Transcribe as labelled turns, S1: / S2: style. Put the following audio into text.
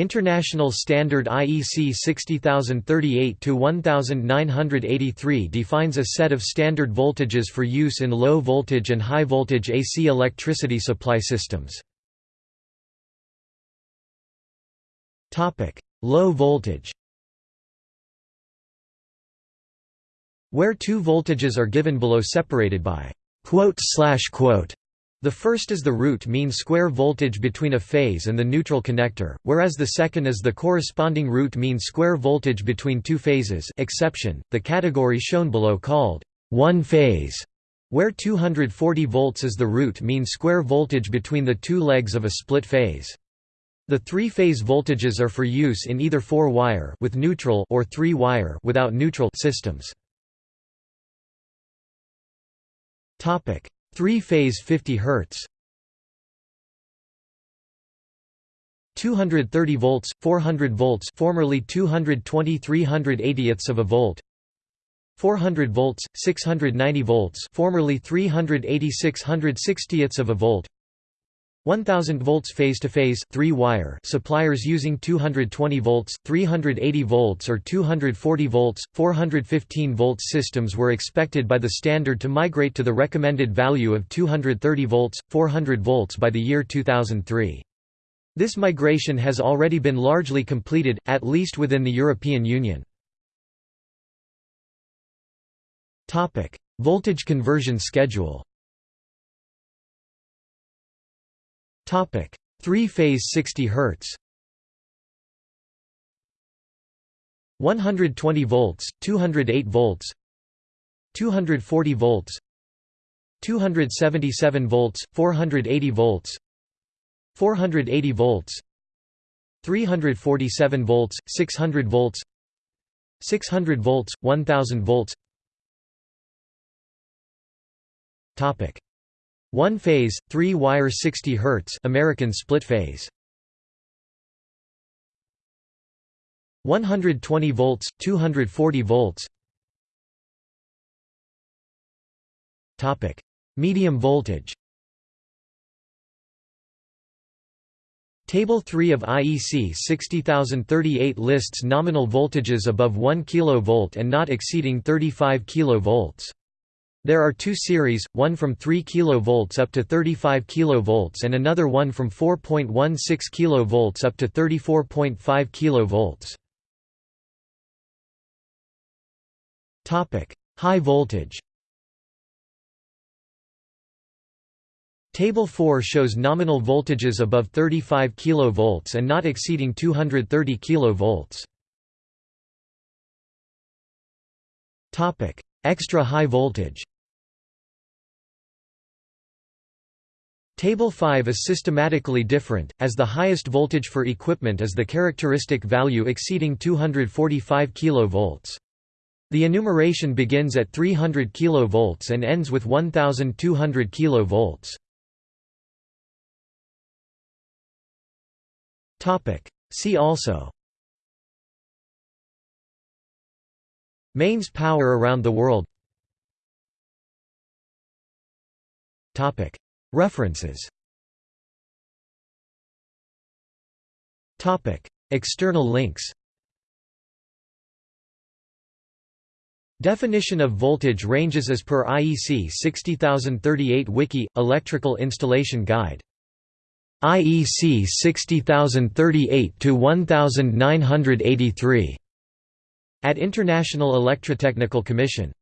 S1: International Standard IEC 60038-1983 defines a set of standard voltages for use in low voltage and high voltage AC electricity supply systems. Low voltage Where two voltages are given below separated by quote quote the first is the root mean square voltage between a phase and the neutral connector, whereas the second is the corresponding root mean square voltage between two phases exception, the category shown below called one phase, where 240 volts is the root mean square voltage between the two legs of a split phase. The three-phase voltages are for use in either four-wire with neutral or three-wire without neutral systems. Topic: Three-phase 50 Hz 230 volts 400 volts formerly 220 380ths of a volt. 400 volts 690 volts formerly 386 160ths of a volt 1000 volts phase-to-phase three-wire suppliers using 220 volts, 380 volts or 240 volts, 415 volts systems were expected by the standard to migrate to the recommended value of 230 volts, 400 volts by the year 2003. This migration has already been largely completed, at least within the European Union. Voltage conversion schedule Topic: Three-phase 60 Hz. 120 volts, 208 volts, 240 volts, 277 volts, 480 volts, 480 volts, 347 volts, 600 volts, 600 volts, 1000 volts. Topic: one phase, three wire 60 Hz American split phase. 120 volts, 240 volts. Topic: Medium voltage. Table 3 of IEC 60038 lists nominal voltages above 1 kV and not exceeding 35 kV. There are two series, one from 3 kV up to 35 kV and another one from 4.16 kV up to 34.5 kV. High voltage. Table 4 shows nominal voltages above 35 kV and not exceeding 230 kV. Extra high voltage Table 5 is systematically different, as the highest voltage for equipment is the characteristic value exceeding 245 kV. The enumeration begins at 300 kV and ends with 1200 kV. See also Mains power around the world. References. External links. Definition of voltage ranges as per IEC 60038 Wiki – Electrical Installation Guide. IEC 60038-1983 at International Electrotechnical Commission